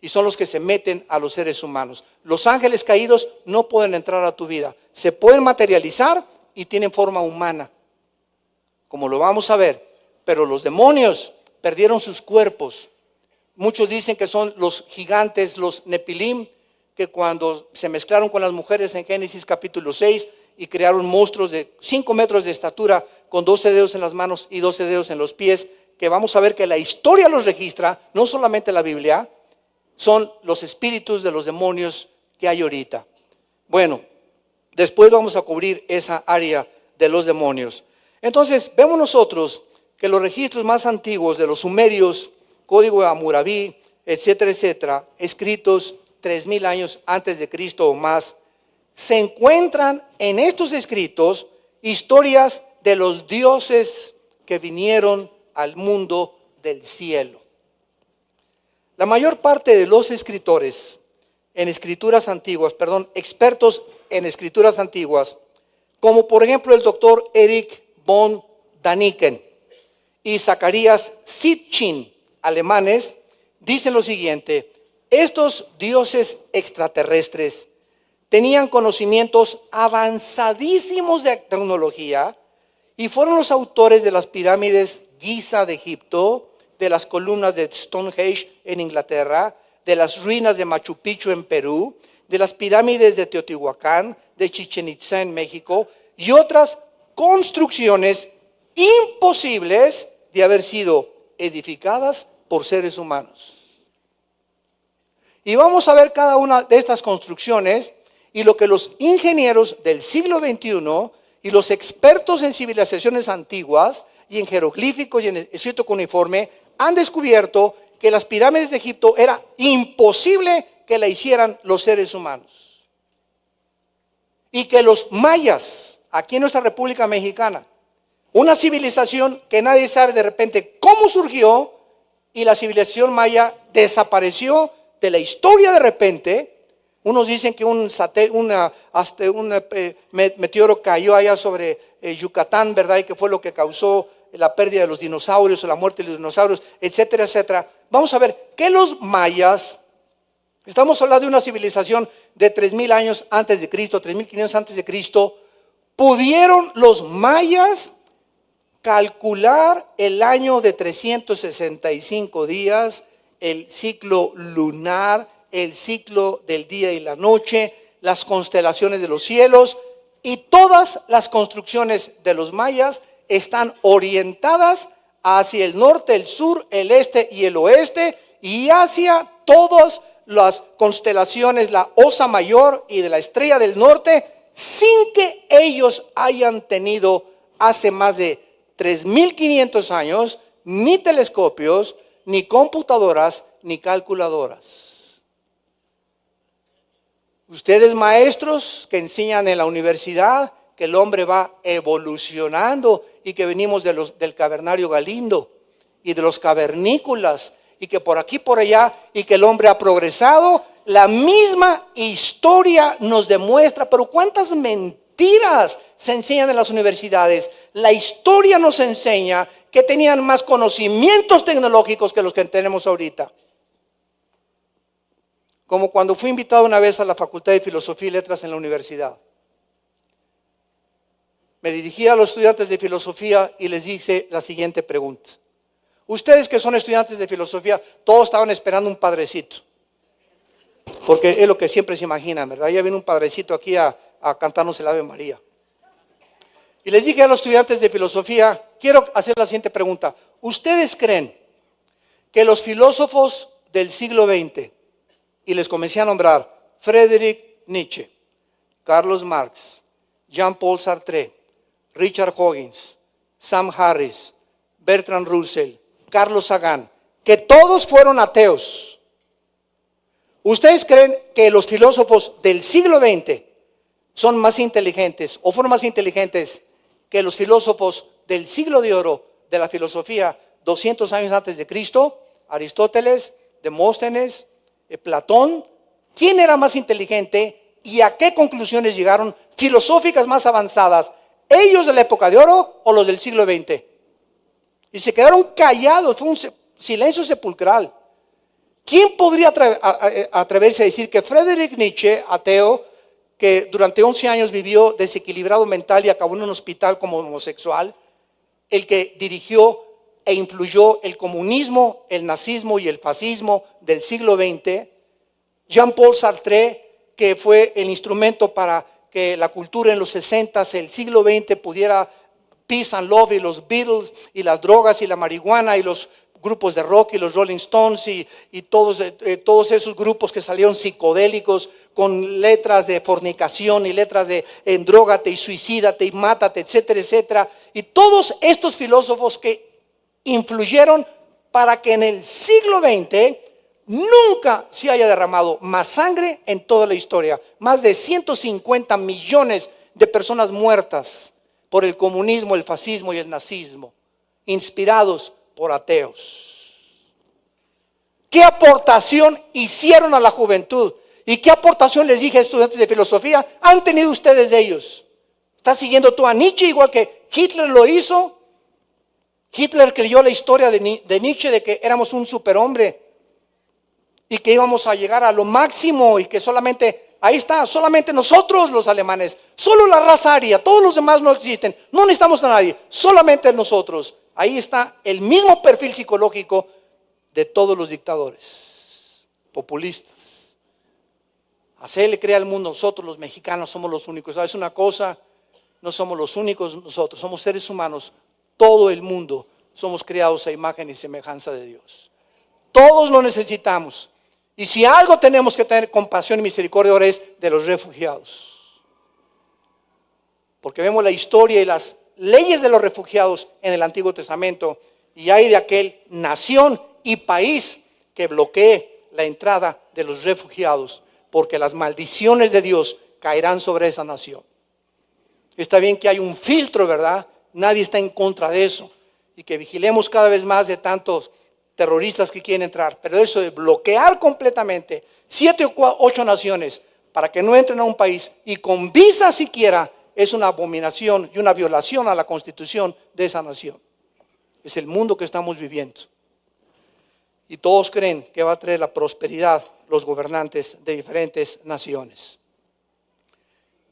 y son los que se meten a los seres humanos. Los ángeles caídos no pueden entrar a tu vida. Se pueden materializar y tienen forma humana, como lo vamos a ver, pero los demonios perdieron sus cuerpos Muchos dicen que son los gigantes, los Nepilim, que cuando se mezclaron con las mujeres en Génesis capítulo 6 y crearon monstruos de 5 metros de estatura con 12 dedos en las manos y 12 dedos en los pies, que vamos a ver que la historia los registra, no solamente la Biblia, son los espíritus de los demonios que hay ahorita. Bueno, después vamos a cubrir esa área de los demonios. Entonces, vemos nosotros que los registros más antiguos de los sumerios Código de Hammurabi, etcétera, etcétera, escritos tres mil años antes de Cristo o más, se encuentran en estos escritos historias de los dioses que vinieron al mundo del cielo. La mayor parte de los escritores en escrituras antiguas, perdón, expertos en escrituras antiguas, como por ejemplo el doctor Eric von Daniken y Zacarías Sitchin, alemanes dicen lo siguiente, estos dioses extraterrestres tenían conocimientos avanzadísimos de tecnología y fueron los autores de las pirámides Giza de Egipto, de las columnas de Stonehenge en Inglaterra, de las ruinas de Machu Picchu en Perú, de las pirámides de Teotihuacán, de Chichen Itza en México y otras construcciones imposibles de haber sido edificadas por seres humanos. Y vamos a ver cada una de estas construcciones y lo que los ingenieros del siglo XXI y los expertos en civilizaciones antiguas y en jeroglíficos y en escrito uniforme han descubierto que las pirámides de Egipto era imposible que la hicieran los seres humanos. Y que los mayas, aquí en nuestra República Mexicana, una civilización que nadie sabe de repente cómo surgió y la civilización maya desapareció de la historia de repente. Unos dicen que un, eh, meteoro cayó allá sobre eh, Yucatán, ¿verdad? Y que fue lo que causó la pérdida de los dinosaurios o la muerte de los dinosaurios, etcétera, etcétera. Vamos a ver que los mayas, estamos hablando de una civilización de 3.000 años antes de Cristo, 3.500 antes de Cristo, pudieron los mayas calcular el año de 365 días, el ciclo lunar, el ciclo del día y la noche, las constelaciones de los cielos y todas las construcciones de los mayas están orientadas hacia el norte, el sur, el este y el oeste y hacia todas las constelaciones, la Osa Mayor y de la Estrella del Norte, sin que ellos hayan tenido hace más de 3.500 años, ni telescopios, ni computadoras, ni calculadoras. Ustedes maestros que enseñan en la universidad que el hombre va evolucionando y que venimos de los, del cavernario Galindo y de los cavernícolas y que por aquí por allá y que el hombre ha progresado, la misma historia nos demuestra, pero cuántas mentiras mentiras se enseñan en las universidades. La historia nos enseña que tenían más conocimientos tecnológicos que los que tenemos ahorita. Como cuando fui invitado una vez a la Facultad de Filosofía y Letras en la universidad. me dirigí a los estudiantes de filosofía y les hice la siguiente pregunta. Ustedes que son estudiantes de filosofía, todos estaban esperando un padrecito. Porque es lo que siempre se imaginan, ¿verdad? Ya viene un padrecito aquí a, a cantarnos el Ave María. Y les dije a los estudiantes de filosofía, quiero hacer la siguiente pregunta. ¿Ustedes creen que los filósofos del siglo XX, y les comencé a nombrar Friedrich Nietzsche, Carlos Marx, Jean-Paul Sartre, Richard Hoggins, Sam Harris, Bertrand Russell, Carlos Sagan, que todos fueron ateos. ¿Ustedes creen que los filósofos del siglo XX son más inteligentes o fueron más inteligentes que los filósofos del siglo de oro de la filosofía 200 años antes de Cristo? Aristóteles, Demóstenes, eh, Platón. ¿Quién era más inteligente y a qué conclusiones llegaron filosóficas más avanzadas ¿Ellos de la época de oro o los del siglo XX? Y se quedaron callados, fue un silencio sepulcral. ¿Quién podría atreverse a decir que Friedrich Nietzsche, ateo, que durante 11 años vivió desequilibrado mental y acabó en un hospital como homosexual, el que dirigió e influyó el comunismo, el nazismo y el fascismo del siglo XX, Jean-Paul Sartre, que fue el instrumento para que la cultura en los 60, el siglo XX pudiera peace and love y los Beatles y las drogas y la marihuana y los grupos de rock y los Rolling Stones y, todos, eh, todos esos grupos que salieron psicodélicos con letras de fornicación y letras de endrógate y suicídate y mátate, etcétera, etcétera. Y todos estos filósofos que influyeron para que en el siglo XX Nunca se haya derramado más sangre en toda la historia. Más de 150 millones de personas muertas por el comunismo, el fascismo y el nazismo, inspirados por ateos. ¿Qué aportación hicieron a la juventud? ¿Y qué aportación les dije a estudiantes de filosofía han tenido ustedes de ellos? ¿Estás siguiendo tú a Nietzsche igual que Hitler lo hizo? Hitler creyó la historia de Nietzsche de que éramos un superhombre y que íbamos a llegar a lo máximo y que solamente, ahí está, solamente nosotros los alemanes, solo la raza aria, todos los demás no existen, no necesitamos a nadie, solamente nosotros. Ahí está el mismo perfil psicológico de todos los dictadores populistas. Hacerle creer al mundo, nosotros los mexicanos somos los únicos. ¿Sabes una cosa? No somos los únicos nosotros, somos seres humanos. Todo el mundo somos creados a imagen y semejanza de Dios. Todos lo necesitamos. Y si algo tenemos que tener compasión y misericordia ahora es de los refugiados. Porque vemos la historia y las leyes de los refugiados en el Antiguo Testamento y hay de aquel nación y país que bloquee la entrada de los refugiados porque las maldiciones de Dios caerán sobre esa nación. Está bien que hay un filtro, ¿verdad? Nadie está en contra de eso y que vigilemos cada vez más de tantos terroristas que quieren entrar, pero eso de bloquear completamente siete o ocho naciones para que no entren a un país y con visa siquiera es una abominación y una violación a la constitución de esa nación. Es el mundo que estamos viviendo. Y todos creen que va a traer la prosperidad los gobernantes de diferentes naciones.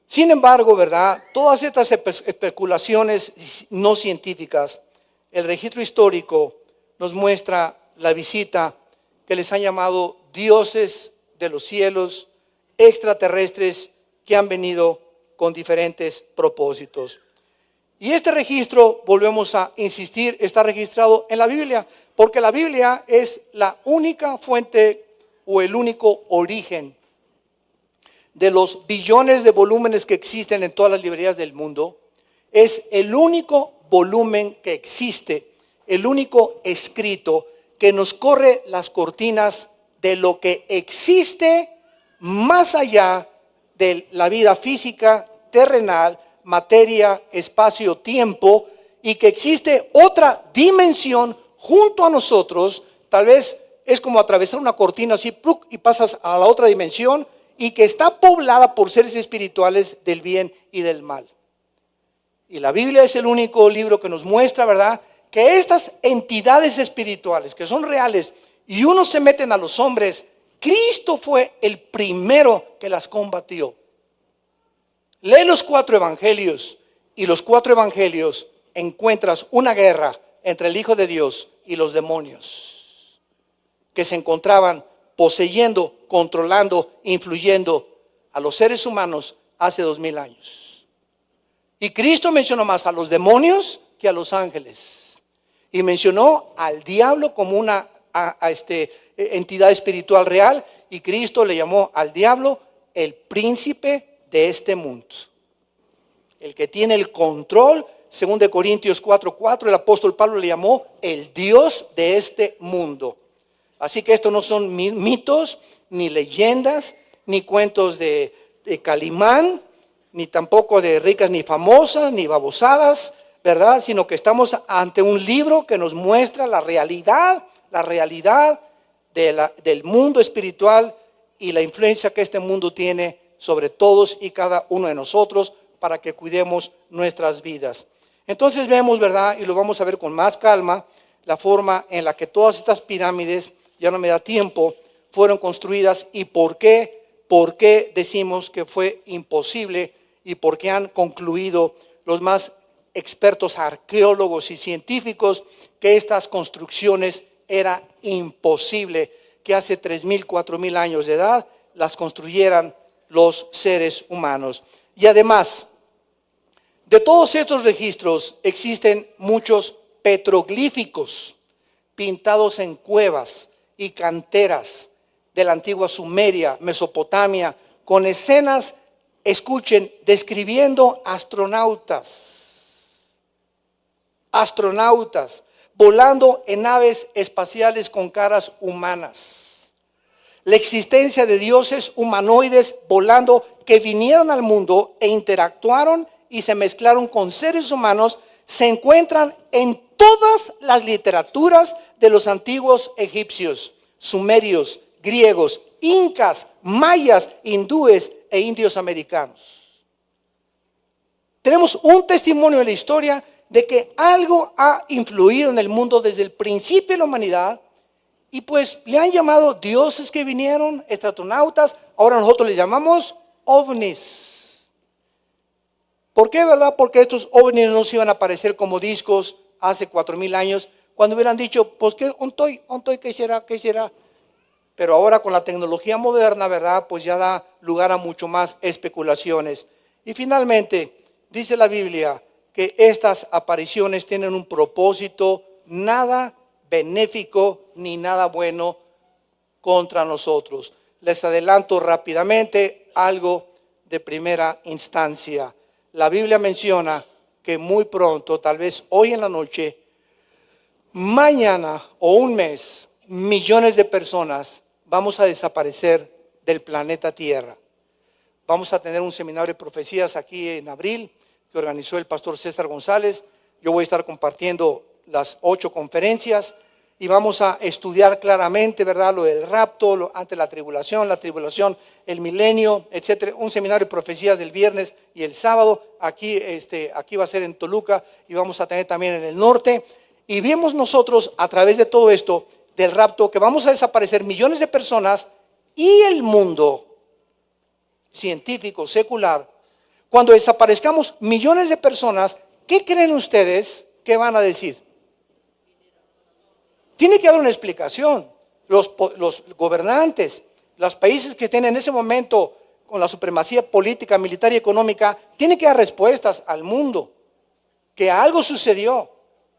Sin embargo, ¿verdad? Todas estas especulaciones no científicas, el registro histórico nos muestra la visita que les han llamado dioses de los cielos, extraterrestres que han venido con diferentes propósitos. Y este registro, volvemos a insistir, está registrado en la Biblia, porque la Biblia es la única fuente o el único origen de los billones de volúmenes que existen en todas las librerías del mundo. Es el único volumen que existe el único escrito que nos corre las cortinas de lo que existe más allá de la vida física, terrenal, materia, espacio, tiempo, y que existe otra dimensión junto a nosotros, tal vez es como atravesar una cortina así, y pasas a la otra dimensión, y que está poblada por seres espirituales del bien y del mal. Y la Biblia es el único libro que nos muestra, ¿verdad?, que estas entidades espirituales que son reales y uno se meten a los hombres, Cristo fue el primero que las combatió. Lee los cuatro evangelios y los cuatro evangelios encuentras una guerra entre el Hijo de Dios y los demonios que se encontraban poseyendo, controlando, influyendo a los seres humanos hace dos mil años. Y Cristo mencionó más a los demonios que a los ángeles. Y mencionó al diablo como una este, entidad espiritual real. Y Cristo le llamó al diablo el príncipe de este mundo. El que tiene el control según de Corintios 4:4, el apóstol Pablo le llamó el Dios de este mundo. Así que esto no son mitos, ni leyendas, ni cuentos de, de Calimán, ni tampoco de ricas ni famosas, ni babosadas, ¿verdad? Sino que estamos ante un libro que nos muestra la realidad, la realidad del mundo espiritual y la influencia que este mundo tiene sobre todos y cada uno de nosotros para que cuidemos nuestras vidas. Entonces vemos, ¿verdad? Y lo vamos a ver con más calma, la forma en la que todas estas pirámides, ya no me da tiempo, fueron construidas y por qué, por qué decimos que fue imposible y por qué han concluido los más expertos arqueólogos y científicos que estas construcciones era imposible que hace 3.000, 4.000 años de edad las construyeran los seres humanos. Y además, de todos estos registros existen muchos petroglíficos pintados en cuevas y canteras de la antigua Sumeria, Mesopotamia, con escenas, escuchen, describiendo astronautas, astronautas, volando en naves espaciales con caras humanas. La existencia de dioses humanoides volando que vinieron al mundo e interactuaron y se mezclaron con seres humanos se encuentran en todas las literaturas de los antiguos egipcios, sumerios, griegos, incas, mayas, hindúes e indios americanos. Tenemos un testimonio en la historia de que algo ha influido en el mundo desde el principio de la humanidad y pues le han llamado dioses que vinieron, estratronautas, ahora nosotros le llamamos ovnis. ¿Por qué, verdad? Porque estos ovnis no se iban a aparecer como discos hace cuatro mil años, cuando hubieran dicho, pues, ¿qué, ontoy, ontoy, ¿qué será? ¿Qué será? Pero ahora con la tecnología moderna, ¿verdad? Pues ya da lugar a mucho más especulaciones. Y finalmente, dice la Biblia que estas apariciones tienen un propósito nada benéfico ni nada bueno contra nosotros. Les adelanto rápidamente algo de primera instancia la Biblia menciona que muy pronto, tal vez hoy en la noche, mañana o un mes, millones de personas vamos a desaparecer del planeta Tierra. Vamos a tener un seminario de profecías aquí en abril que organizó el pastor César González. Yo voy a estar compartiendo las ocho conferencias y vamos a estudiar claramente, ¿verdad? Lo del rapto, lo, ante la tribulación, la tribulación, el milenio, etcétera. Un seminario de profecías del viernes y el sábado. Aquí, este, aquí va a ser en Toluca y vamos a tener también en el norte. Y vemos nosotros a través de todo esto del rapto que vamos a desaparecer millones de personas y el mundo científico, secular. Cuando desaparezcamos millones de personas, ¿qué creen ustedes que van a decir? Tiene que haber una explicación. Los, gobernantes, los países que tienen en ese momento con la supremacía política, militar y económica, tienen que dar respuestas al mundo. Que algo sucedió,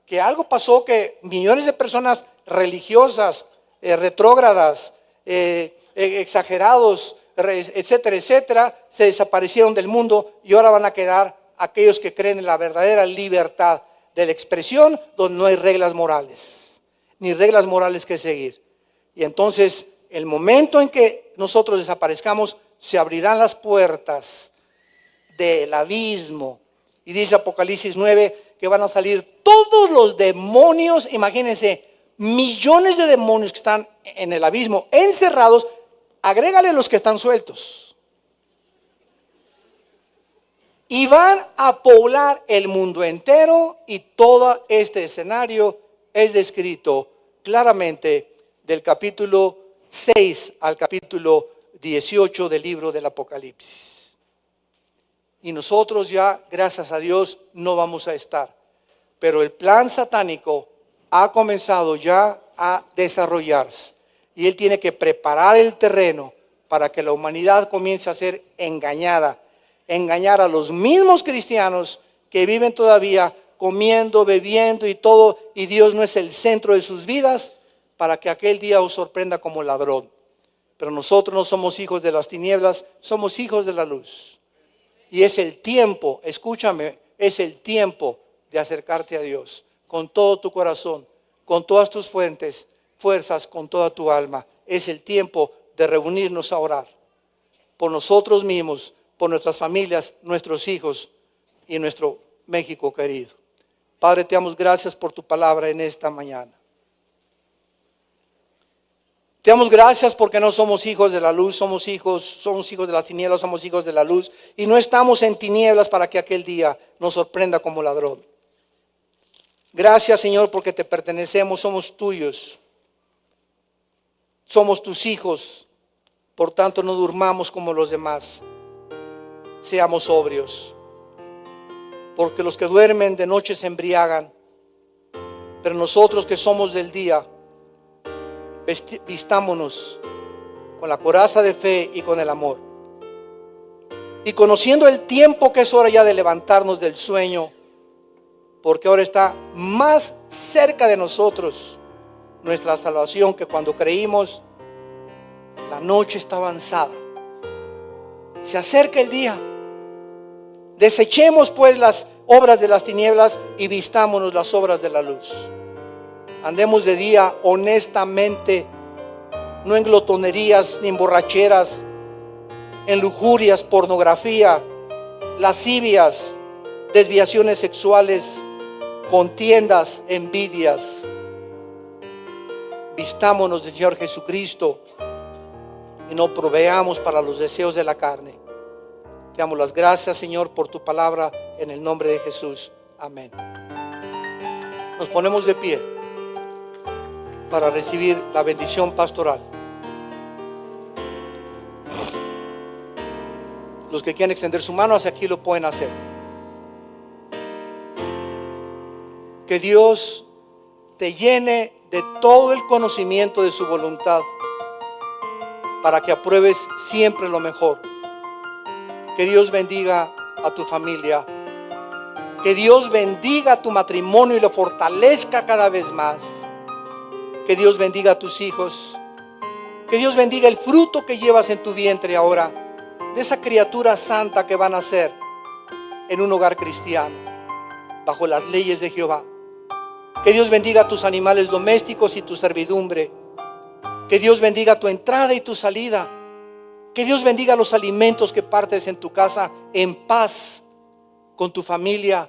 que algo pasó, que millones de personas religiosas, eh, retrógradas, eh, eh, exagerados, etcétera, etcétera, se desaparecieron del mundo y ahora van a quedar aquellos que creen en la verdadera libertad de la expresión donde no hay reglas morales ni reglas morales que seguir. Y entonces, el momento en que nosotros desaparezcamos, se abrirán las puertas del abismo. Y dice Apocalipsis 9 que van a salir todos los demonios, imagínense, millones de demonios que están en el abismo, encerrados, agrégale los que están sueltos. Y van a poblar el mundo entero y todo este escenario es descrito claramente del capítulo 6 al capítulo 18 del libro del Apocalipsis. Y nosotros ya, gracias a Dios, no vamos a estar. Pero el plan satánico ha comenzado ya a desarrollarse. Y él tiene que preparar el terreno para que la humanidad comience a ser engañada. Engañar a los mismos cristianos que viven todavía comiendo, bebiendo y todo, y Dios no es el centro de sus vidas, para que aquel día os sorprenda como ladrón. Pero nosotros no somos hijos de las tinieblas, somos hijos de la luz. Y es el tiempo, escúchame, es el tiempo de acercarte a Dios con todo tu corazón, con todas tus fuentes, fuerzas, con toda tu alma. Es el tiempo de reunirnos a orar por nosotros mismos, por nuestras familias, nuestros hijos y nuestro México querido. Padre, te damos gracias por tu palabra en esta mañana. Te damos gracias porque no somos hijos de la luz, somos hijos, somos hijos de las tinieblas, somos hijos de la luz y no estamos en tinieblas para que aquel día nos sorprenda como ladrón. Gracias Señor porque te pertenecemos, somos tuyos, somos tus hijos, por tanto no durmamos como los demás, seamos sobrios, porque los que duermen de noche se embriagan, pero nosotros que somos del día, vistámonos con la coraza de fe y con el amor. Y conociendo el tiempo que es hora ya de levantarnos del sueño, porque ahora está más cerca de nosotros nuestra salvación que cuando creímos, la noche está avanzada. Se acerca el día. Desechemos pues las obras de las tinieblas y vistámonos las obras de la luz. Andemos de día honestamente, no en glotonerías ni en borracheras, en lujurias, pornografía, lascivias, desviaciones sexuales, contiendas, envidias. Vistámonos del Señor Jesucristo y no proveamos para los deseos de la carne. Te damos las gracias, Señor, por tu palabra en el nombre de Jesús. Amén. Nos ponemos de pie para recibir la bendición pastoral. Los que quieran extender su mano hacia aquí lo pueden hacer. Que Dios te llene de todo el conocimiento de su voluntad para que apruebes siempre lo mejor. Que Dios bendiga a tu familia. Que Dios bendiga tu matrimonio y lo fortalezca cada vez más que Dios bendiga a tus hijos. Que Dios bendiga el fruto que llevas en tu vientre ahora, de esa criatura santa que van a ser en un hogar cristiano, bajo las leyes de Jehová. Que Dios bendiga a tus animales domésticos y tu servidumbre. Que Dios bendiga tu entrada y tu salida. Que Dios bendiga los alimentos que partes en tu casa en paz con tu familia,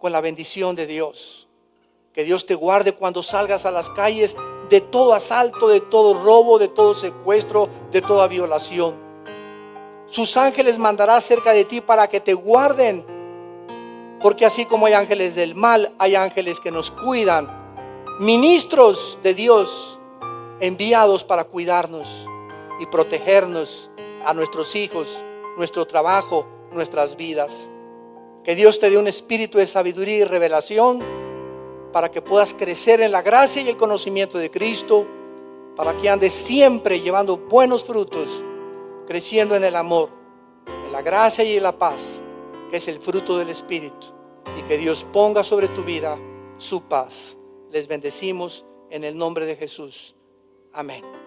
con la bendición de Dios. Que Dios te guarde cuando salgas a las calles de todo asalto, de todo robo, de todo secuestro, de toda violación. Sus ángeles mandará cerca de ti para que te guarden. Porque así como hay ángeles del mal, hay ángeles que nos cuidan. Ministros de Dios enviados para cuidarnos y protegernos a nuestros hijos, nuestro trabajo, nuestras vidas. Que Dios te dé un espíritu de sabiduría y revelación para que puedas crecer en la gracia y el conocimiento de Cristo, para que andes siempre llevando buenos frutos, creciendo en el amor, en la gracia y en la paz, que es el fruto del Espíritu, y que Dios ponga sobre tu vida su paz. Les bendecimos en el nombre de Jesús. Amén.